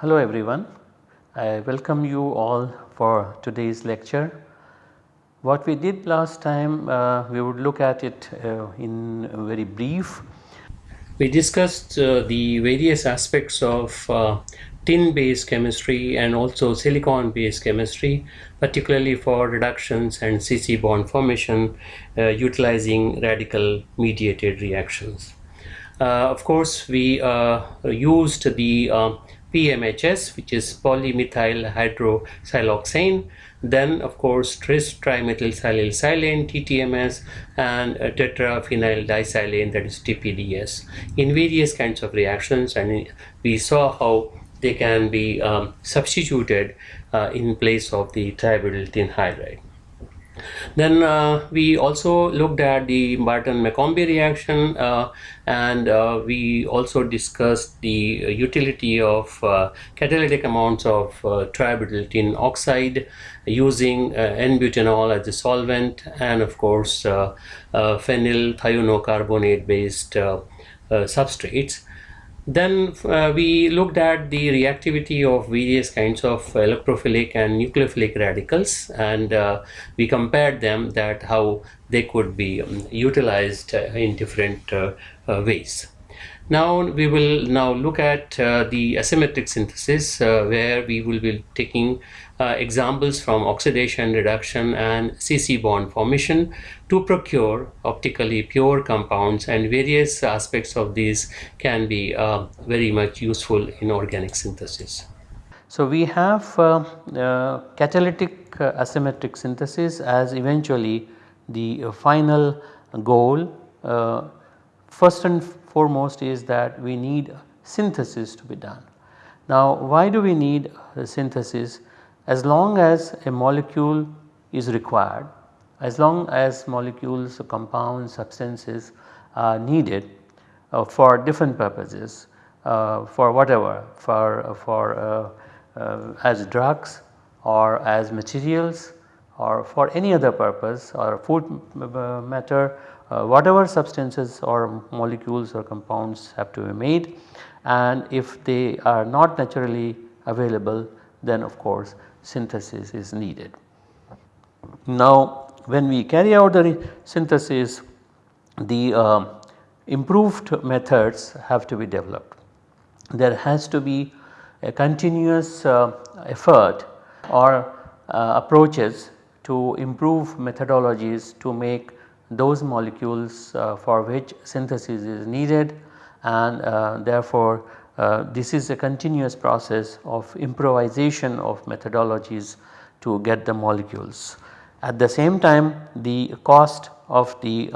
Hello everyone, I welcome you all for today's lecture. What we did last time uh, we would look at it uh, in very brief. We discussed uh, the various aspects of uh, tin based chemistry and also silicon based chemistry particularly for reductions and CC bond formation uh, utilizing radical mediated reactions. Uh, of course we used the PMHS which is polymethyl hydroxysiloxane then of course tris trimethyl silane TTMS and uh, tetraphenyl disilane that is TPDS in various kinds of reactions and we saw how they can be um, substituted uh, in place of the tributyl hydride. Then uh, we also looked at the Barton-McCombie reaction uh, and uh, we also discussed the utility of uh, catalytic amounts of uh, tributyl oxide using uh, N-butanol as a solvent and of course phenyl thiono based substrates. Then uh, we looked at the reactivity of various kinds of electrophilic and nucleophilic radicals and uh, we compared them that how they could be um, utilized uh, in different uh, uh, ways. Now we will now look at uh, the asymmetric synthesis where we will be taking uh, examples from oxidation reduction and CC bond formation to procure optically pure compounds and various aspects of these can be uh, very much useful in organic synthesis. So we have uh, uh catalytic uh, asymmetric synthesis as eventually the uh, final goal. first and foremost is that we need synthesis to be done. Now why do we need synthesis? as long as a molecule is required, as long as molecules, compounds, substances are needed uh, for different purposes, uh, for whatever, for, uh, for uh, uh, as drugs or as materials or for any other purpose or food uh, whatever substances or molecules or compounds have to be made and if they are not naturally available then of course synthesis is needed. Now when we carry out the synthesis the uh, improved methods have to be developed. There has to be a continuous uh, effort or uh, approaches to improve methodologies to make those molecules uh, for which synthesis is needed and uh, therefore uh, this is a continuous process of improvisation of methodologies to get the molecules. At the same time the cost of the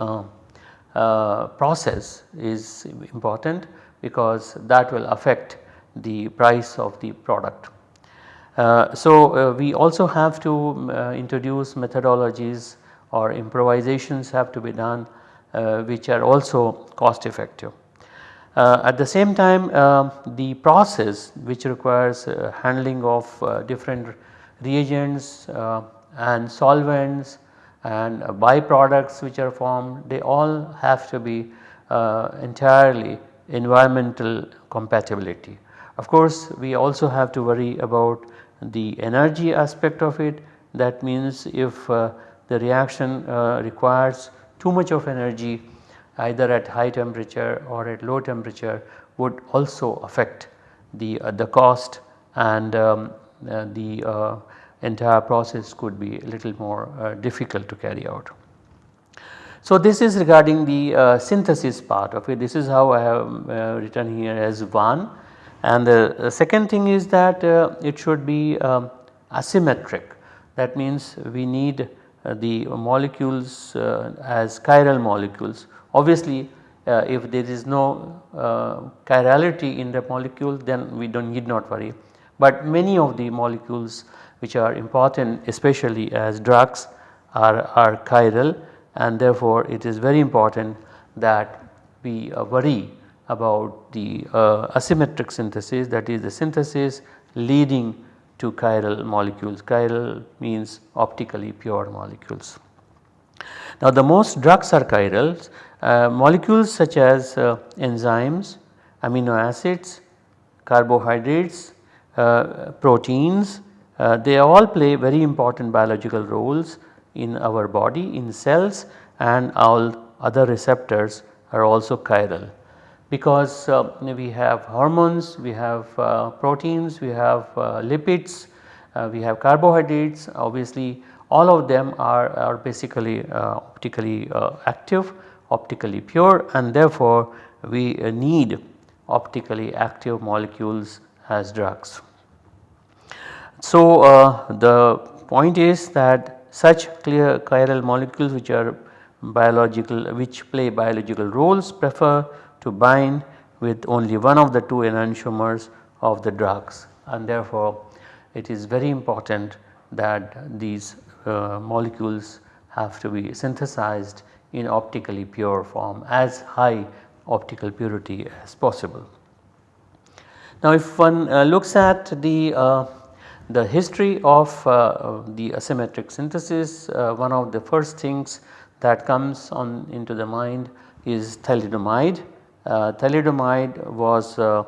uh, process is important because that will affect the price of the product. Uh, so, uh, we also have to introduce methodologies or improvisations have to be done which are also cost effective. Uh, at the same time uh, the process which requires uh, handling of uh, different reagents uh, and solvents and byproducts which are formed they all have to be uh, entirely environmental compatibility. Of course we also have to worry about the energy aspect of it that means if the reaction requires too much of energy either at high temperature or at low temperature would also affect the, uh, the cost and um, uh, the uh, entire process could be a little more uh, difficult to carry out. So this is regarding the uh, synthesis part of it. This is how I have uh, written here as 1 and the second thing is that it should be um, asymmetric. That means we need the molecules as chiral molecules Obviously uh, if there is no uh, chirality in the molecule then we do not need not worry. But many of the molecules which are important especially as drugs are, are chiral and therefore it is very important that we uh, worry about the uh, asymmetric synthesis that is the synthesis leading to chiral molecules. Chiral means optically pure molecules. Now the most drugs are chiral uh, molecules such as uh, enzymes, amino acids, carbohydrates, uh, proteins uh, they all play very important biological roles in our body in cells and all other receptors are also chiral because uh, we have hormones, we have uh, proteins, we have uh, lipids, uh, we have carbohydrates obviously all of them are, are basically uh, optically active, optically pure and therefore we need optically active molecules as drugs. So the point is that such clear chiral molecules which are biological which play biological roles prefer to bind with only one of the two enantiomers of the drugs and therefore it is very important that these uh, molecules have to be synthesized in optically pure form as high optical purity as possible. Now if one uh, looks at the uh, the history of uh, the asymmetric synthesis uh, one of the first things that comes on into the mind is thalidomide Uh, thalidomide was uh,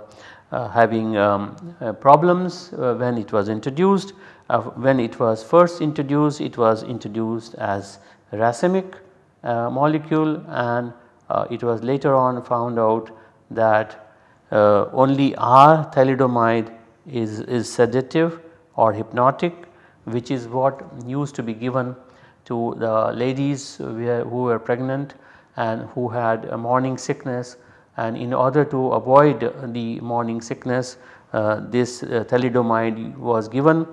uh, having um, uh, problems uh, when it was introduced. when it was first introduced it was introduced as racemic molecule and it was later on found out that only R thalidomide is, is sedative or hypnotic which is what used to be given to the ladies who were pregnant and who had a morning sickness and in order to avoid the morning sickness uh, this uh, thalidomide was given.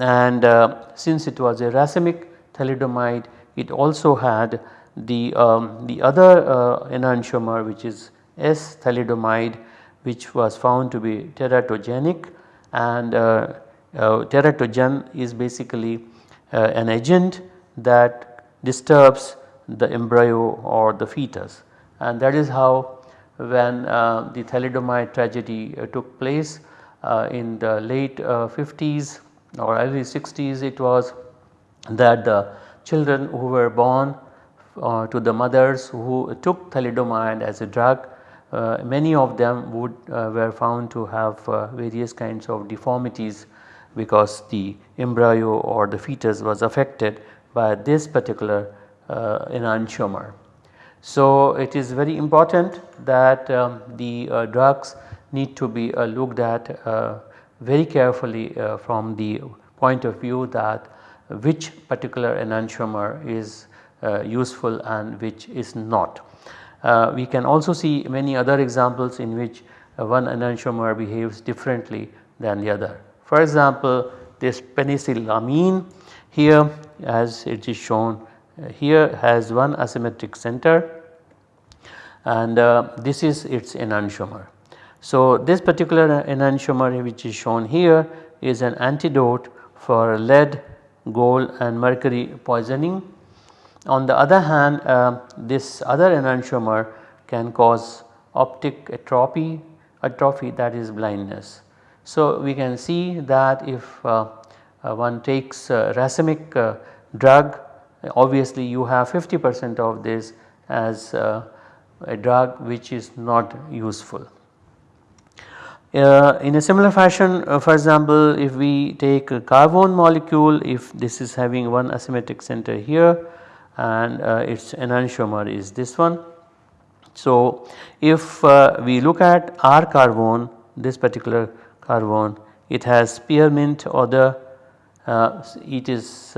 And uh, since it was a racemic thalidomide it also had the, um, the other uh, enantiomer which is S thalidomide which was found to be teratogenic. And uh, uh, teratogen is basically an agent that disturbs the embryo or the fetus. And that is how when uh, the thalidomide tragedy uh, took place uh, in the late 50s or early 60s it was that the children who were born uh, to the mothers who took thalidomide as a drug uh, many of them would uh, were found to have various kinds of deformities because the embryo or the fetus was affected by this particular enantiomer. So it is very important that um, the uh, drugs need to be uh, looked at uh, very carefully uh, from the point of view that which particular enantiomer is uh, useful and which is not. We can also see many other examples in which one enantiomer behaves differently than the other. For example, this penicillamine here as it is shown here has one asymmetric center and uh, this is its enantiomer. So this particular enantiomer which is shown here is an antidote for lead, gold and mercury poisoning. On the other hand uh, this other enantiomer can cause optic atrophy, atrophy that is blindness. So we can see that if uh, uh one takes racemic uh, drug obviously you have 50 percent of this as uh, a drug which is not useful. Uh, in a similar fashion uh, for example if we take a carvone molecule if this is having one asymmetric center here and uh, its enantiomer is this one. So if uh, we look at R carvone this particular carvone it has spearmint order it is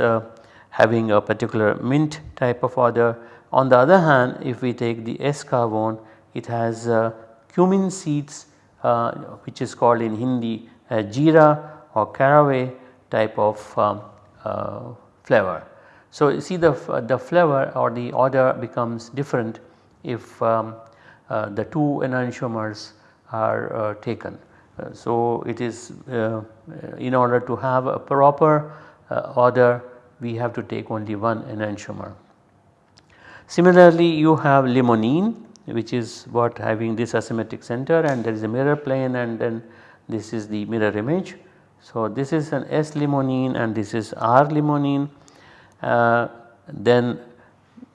having a particular mint type of order. On the other hand if we take the S carvone it has uh, cumin seeds uh, which is called in Hindi uh, jeera or caraway type of um, uh, flavor. So you see the, the flavor or the order becomes different if um, uh, the two enantiomers are uh, taken. so it is in order to have a proper order we have to take only one enantiomer. Similarly you have limonene which is what having this asymmetric center and there is a mirror plane and then this is the mirror image. So, this is an S limonene and this is R limonene uh, then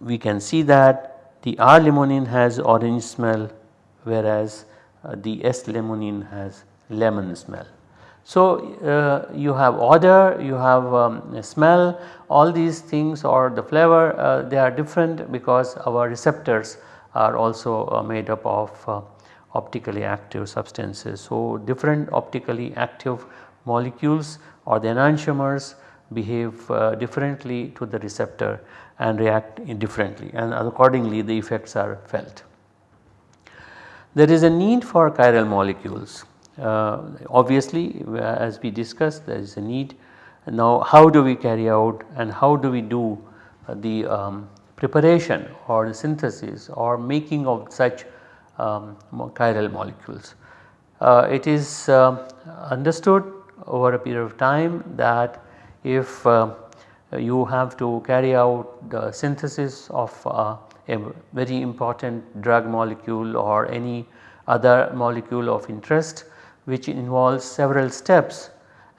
we can see that the R limonene has orange smell whereas uh, the S limonene has lemon smell. So, uh, you have odor, you have um, smell all these things or the flavor uh, they are different because our receptors are also uh, made up of uh, optically active substances. So, different optically active molecules or the enantiomers behave uh, differently to the receptor and react differently and accordingly the effects are felt. There is a need for chiral molecules obviously as we discussed there is a need. Now how do we carry out and how do we do uh, the um, preparation or the synthesis or making of such um, chiral molecules. Uh, it is uh, understood over a period of time that if uh, you have to carry out the synthesis of uh, a very important drug molecule or any other molecule of interest which involves several steps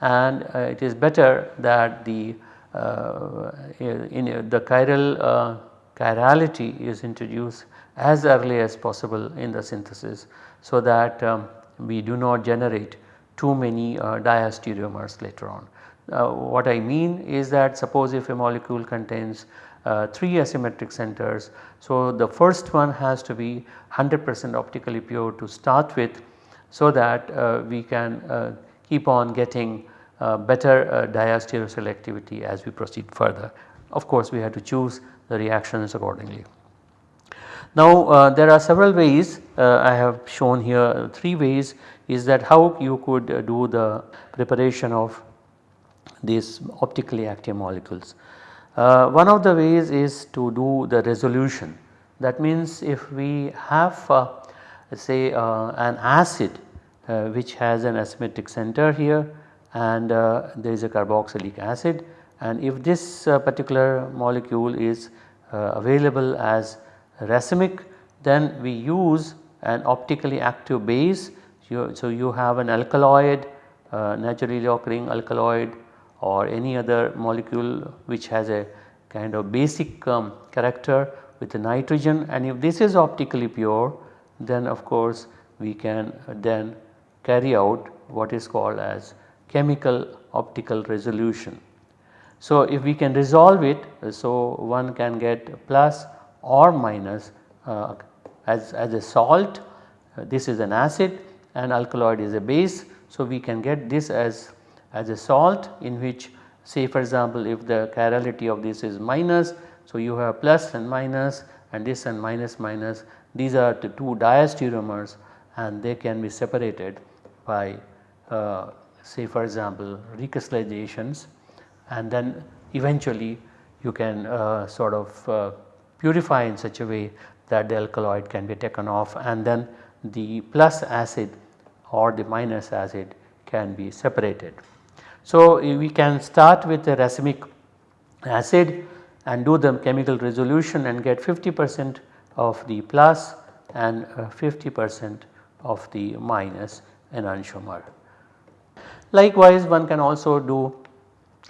and uh, it is better that the uh, in the chiral uh, chirality is introduced as early as possible in the synthesis so that um, we do not generate too many uh, diastereomers later on. Uh, what I mean is that suppose if a molecule contains uh, 3 asymmetric centers. So, the first one has to be 100 percent optically pure to start with so that uh, we can uh, keep on getting uh, better diastereoselectivity as we proceed further. Of course, we have to choose the reactions accordingly. Now uh, there are several ways uh, I have shown here 3 ways is that how you could uh, do the preparation of these optically active molecules. One of the ways is to do the resolution that means if we have say uh, an acid which has an asymmetric center here and there is a carboxylic acid and if this particular molecule is available as racemic then we use an optically active base. So, you have an alkaloid uh, naturally occurring alkaloid or any other molecule which has a kind of basic um, character with the nitrogen and if this is optically pure then of course we can then carry out what is called as chemical optical resolution. So, if we can resolve it so one can get plus or minus uh, as, as a salt uh, this is an acid and alkaloid is a base. So, we can get this as, as a salt in which say for example if the chirality of this is minus. So, you have plus and minus and this and minus minus these are the two diastereomers and they can be separated by uh, say for example recrystallizations and then eventually you can uh, sort of uh, purify in such a way that the alkaloid can be taken off and then the plus acid or the minus acid can be separated. So, we can start with a racemic acid and do the chemical resolution and get 50 percent of the plus and uh, 50 percent of the minus enantiomer. Likewise, one can also do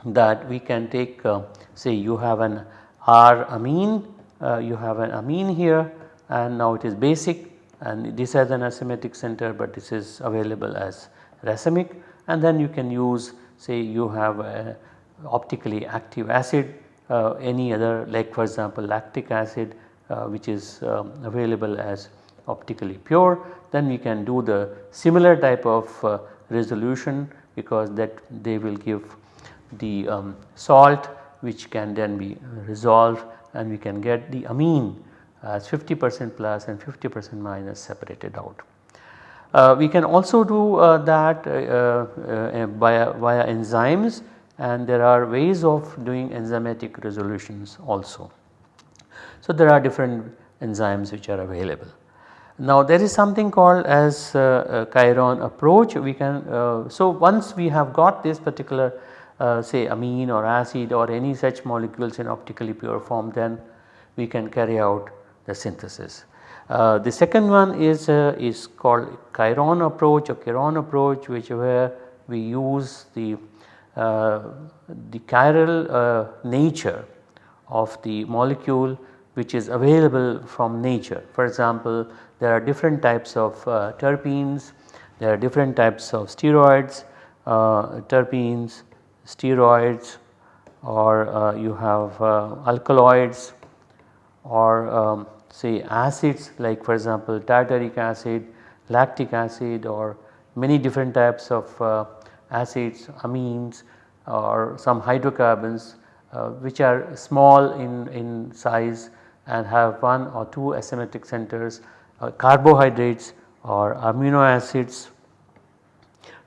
that we can take uh, say you have an R amine uh, you have an amine here and now it is basic and this has an asymmetric center but this is available as racemic and then you can use say you have a optically active acid uh, any other like for example lactic acid uh, which is um, available as optically pure then we can do the similar type of uh, resolution because that they will give the um, salt which can then be resolved and we can get the amine as 50 percent plus and 50 percent minus separated out. Uh, we can also do uh, that uh, uh via, via enzymes and there are ways of doing enzymatic resolutions also. So, there are different enzymes which are available. Now there is something called as uh, Chiron approach we can uh, so once we have got this particular uh, say amine or acid or any such molecules in optically pure form then we can carry out the synthesis. Uh, the second one is uh, is called Chiron approach or Chiron approach which where we use the uh, the chiral uh, nature of the molecule which is available from nature. For example, there are different types of uh, terpenes, there are different types of steroids, uh, terpenes, steroids or you have alkaloids or um, say acids like for example tartaric acid, lactic acid or many different types of uh, acids, amines or some hydrocarbons uh, which are small in, in size and have one or two asymmetric centers, uh, carbohydrates or amino acids.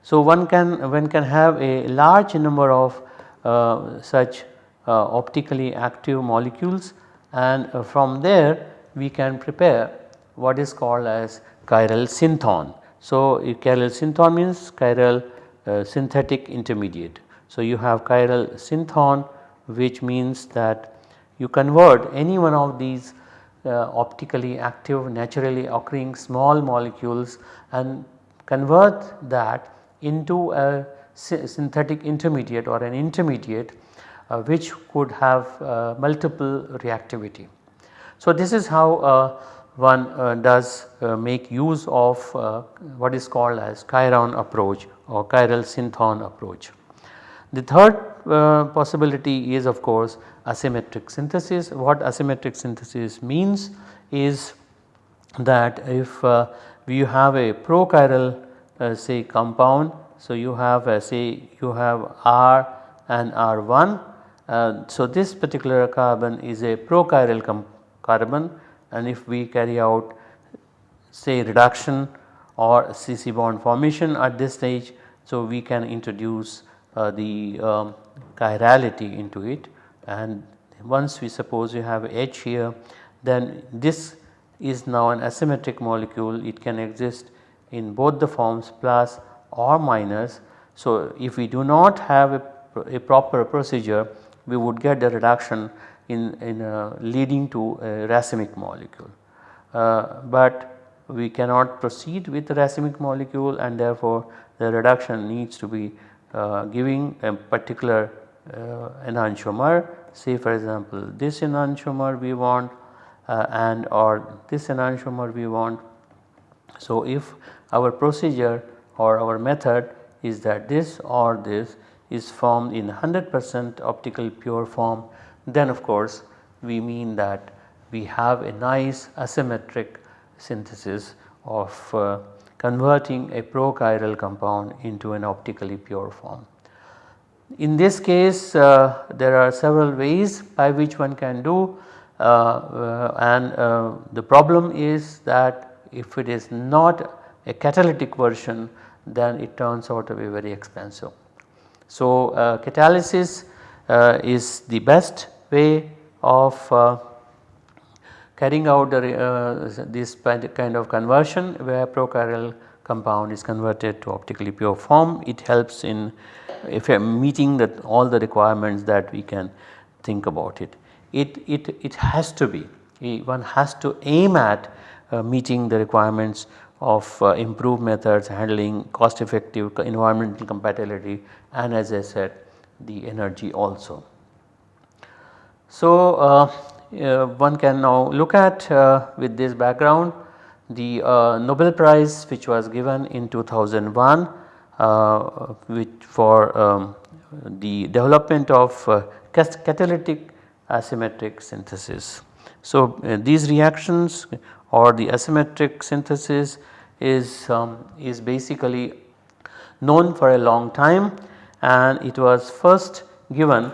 So one can one can have a large number of uh, such uh, optically active molecules and uh, from there we can prepare what is called as chiral synthon. So, chiral synthon means chiral synthetic intermediate. So, you have chiral synthon which means that you convert any one of these uh, optically active naturally occurring small molecules and convert that into a synthetic intermediate or an intermediate uh, which could have uh, multiple reactivity. So, this is how uh, one uh, does uh, make use of uh, what is called as Chiron approach or chiral synthon approach. The third uh, possibility is of course asymmetric synthesis. What asymmetric synthesis means is that if uh, you have a prochiral say compound. So, you have say you have R and R1. so, this particular carbon is a prochiral carbon and if we carry out say reduction or CC bond formation at this stage. So, we can introduce uh, the um, chirality into it and once we suppose you have H here then this is now an asymmetric molecule it can exist in both the forms plus or minus. So, if we do not have a, a proper procedure we would get the reduction in, in uh, leading to a racemic molecule. Uh, but we cannot proceed with the racemic molecule and therefore the reduction needs to be uh, giving a particular uh, enantiomer say for example this enantiomer we want uh, and or this enantiomer we want. So if our procedure or our method is that this or this is formed in 100 percent optical pure form then of course we mean that we have a nice asymmetric synthesis of uh, converting a prochiral compound into an optically pure form. In this case uh, there are several ways by which one can do uh, uh and uh, the problem is that if it is not a catalytic version then it turns out to be very expensive. So uh, catalysis is the best way of carrying out the, uh, this kind of conversion where prochiral compound is converted to optically pure form. It helps in if meeting that all the requirements that we can think about it. It, it, it has to be one has to aim at uh, meeting the requirements of uh, improved methods handling cost effective environmental compatibility and as I said the energy also. So, uh, uh, one can now look at uh, with this background the uh, Nobel Prize which was given in 2001 uh, which for um, the development of uh, catalytic asymmetric synthesis. So, these reactions or the asymmetric synthesis is, um, is basically known for a long time and it was first given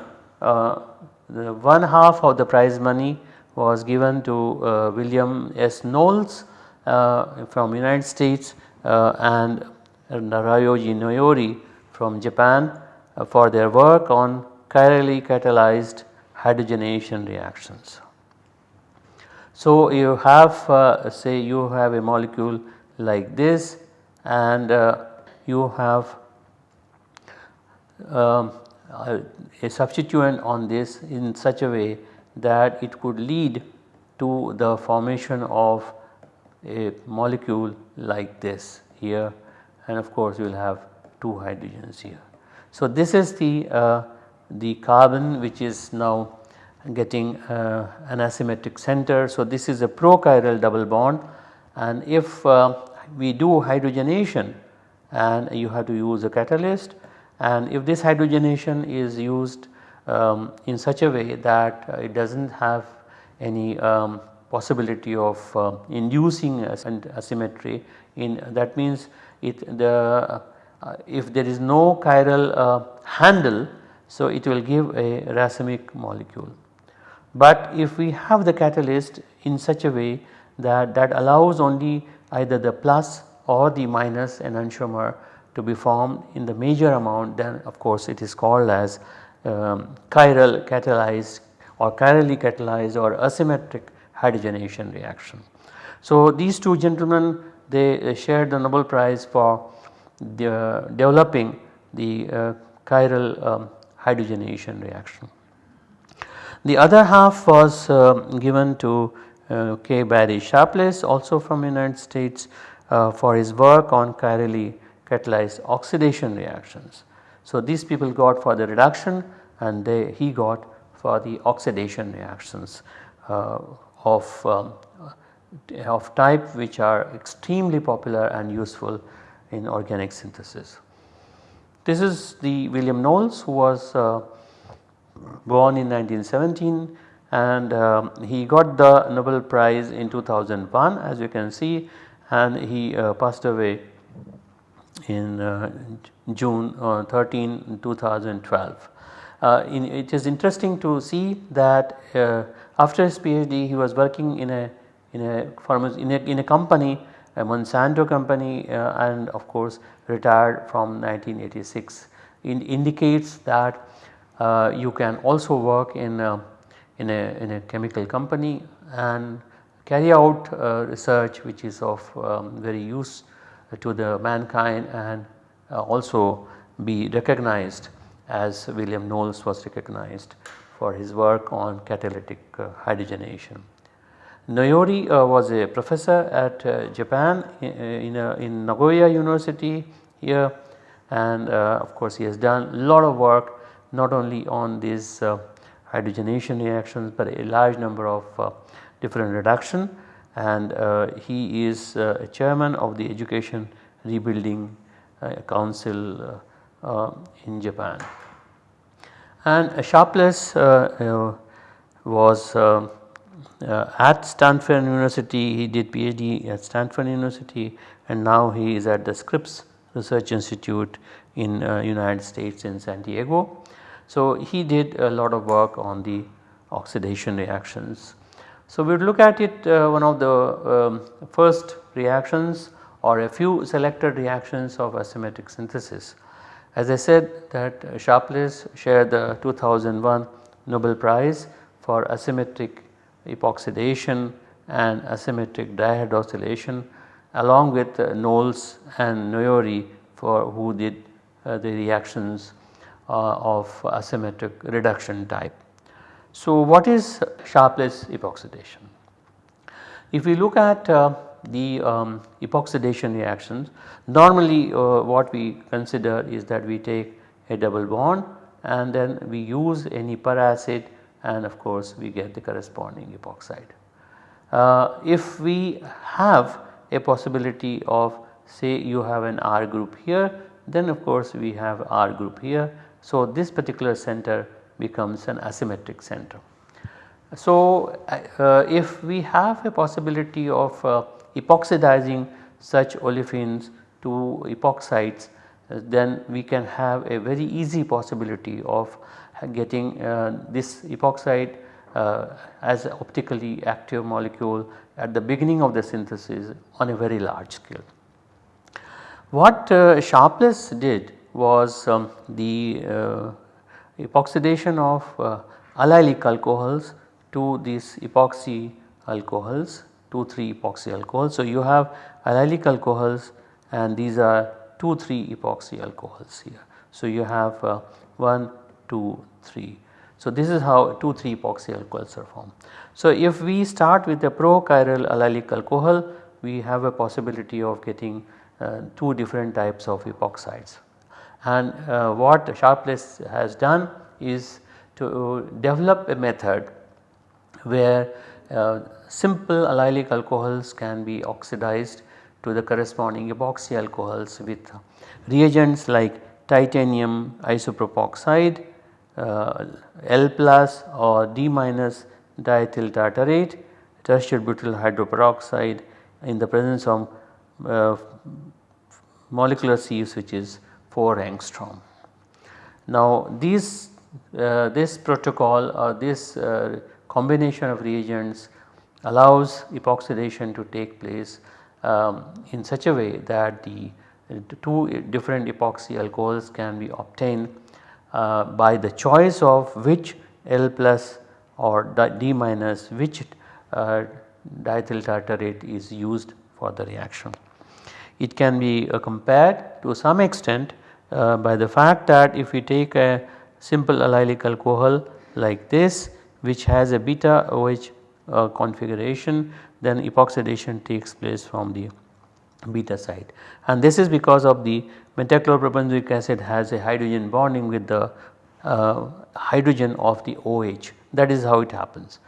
the one half of the prize money was given to uh, William S. Knowles uh, from United States uh, and Ryoji Noyori from Japan uh, for their work on chirally catalyzed hydrogenation reactions. So, you have uh, say you have a molecule like this and uh, you have um, a substituent on this in such a way that it could lead to the formation of a molecule like this here and of course you will have 2 hydrogens here. So this is the, uh, the carbon which is now getting uh, an asymmetric center. So this is a prochiral double bond and if uh, we do hydrogenation and you have to use a catalyst and if this hydrogenation is used um, in such a way that uh, it does not have any um, possibility of uh, inducing asymmetry in that means it the uh, if there is no chiral uh, handle so it will give a racemic molecule. But if we have the catalyst in such a way that that allows only either the plus or the minus enantiomer to be formed in the major amount then of course it is called as um, chiral catalyzed or chirally catalyzed or asymmetric hydrogenation reaction. So these two gentlemen they uh, shared the Nobel Prize for the, developing the uh, chiral um, hydrogenation reaction. The other half was uh, given to uh, K. Barry Sharpless also from United States uh, for his work on chirally catalyzed oxidation reactions. So these people got for the reduction and they, he got for the oxidation reactions uh, of, um, of type which are extremely popular and useful in organic synthesis. This is the William Knowles who was uh, born in 1917 and um, he got the Nobel Prize in 2001 as you can see and he uh, passed away in uh, June uh, 13 2012. Uh, in, it is interesting to see that uh, after his PhD he was working in a in a, in a, in a company a Monsanto company uh, and of course retired from 1986 it indicates that you can also work in a, in a, in a chemical company and carry out research which is of um, very use to the mankind and uh, also be recognized as William Knowles was recognized for his work on catalytic uh, hydrogenation. Noyori uh, was a professor at Japan in, in, Nagoya University here and of course he has done a lot of work not only on these hydrogenation reactions but a large number of different reduction and uh, he is uh, a chairman of the education rebuilding uh, council uh, in Japan. And Sharpless was uh, at Stanford University, he did PhD at Stanford University and now he is at the Scripps Research Institute in uh, United States in San Diego. So he did a lot of work on the oxidation reactions. So we will look at it uh, one of the um, first reactions or a few selected reactions of asymmetric synthesis. As I said that Sharpless shared the 2001 Nobel Prize for asymmetric epoxidation and asymmetric dihydroxylation along with uh, Knowles and Noyori for who did uh, the reactions uh, of asymmetric reduction type. So what is Sharpless epoxidation? If we look at uh, the um, epoxidation reactions normally uh, what we consider is that we take a double bond and then we use any peracid and of course we get the corresponding epoxide. Uh, if we have a possibility of say you have an R group here then of course we have R group here so, this particular center becomes an asymmetric center. So, uh, if we have a possibility of uh, epoxidizing such olefins to epoxides uh, then we can have a very easy possibility of getting uh, this epoxide uh, as optically active molecule at the beginning of the synthesis on a very large scale. What uh, Sharpless did was um, the uh, epoxidation of uh, allylic alcohols to these epoxy alcohols 2 3 epoxy alcohols. So, you have allylic alcohols and these are 2 3 epoxy alcohols here. So, you have uh, 1 2 3. So, this is how 2 3 epoxy alcohols are formed. So, if we start with a prochiral allylic alcohol we have a possibility of getting uh, two different types of epoxides. And uh, what Sharpless has done is to develop a method where uh, simple allylic alcohols can be oxidized to the corresponding epoxy alcohols with reagents like titanium isopropoxide, uh, L plus or D minus diethyl tartarate, tertiary butyl hydroperoxide in the presence of uh, molecular sieves which is 4 angstrom. Now these uh, this protocol or this uh, combination of reagents allows epoxidation to take place um, in such a way that the two different epoxy alcohols can be obtained uh, by the choice of which L plus or D minus which uh, diethyl tartarate is used for the reaction. It can be uh, compared to some extent uh, by the fact that if we take a simple allylic alcohol like this which has a beta OH uh, configuration then epoxidation takes place from the beta side and this is because of the metachloroperbenzoic acid has a hydrogen bonding with the uh, hydrogen of the OH that is how it happens.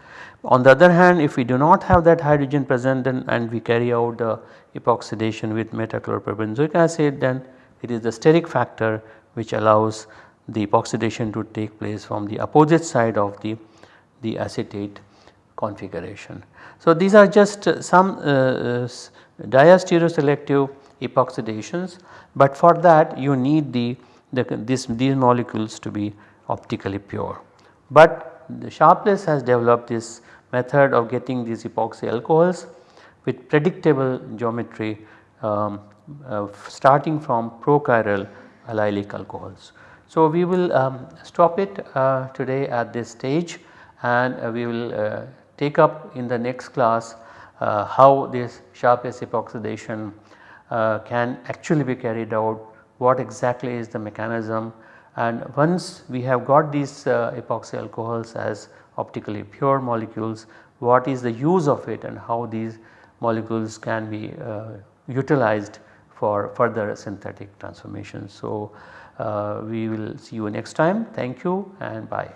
On the other hand if we do not have that hydrogen present then and we carry out the epoxidation with metachloroperbenzoic acid then it is the steric factor which allows the epoxidation to take place from the opposite side of the, the acetate configuration. So these are just some uh, uh, diastereoselective epoxidations but for that you need the, the this, these molecules to be optically pure. But the Sharpless has developed this method of getting these epoxy alcohols with predictable geometry um, uh, starting from prochiral allylic alcohols. So we will um, stop it uh, today at this stage and uh, we will uh, take up in the next class uh, how this Sharpless epoxidation uh, can actually be carried out, what exactly is the mechanism and once we have got these epoxy alcohols as optically pure molecules what is the use of it and how these molecules can be utilized for further synthetic transformations. So, uh, we will see you next time thank you and bye.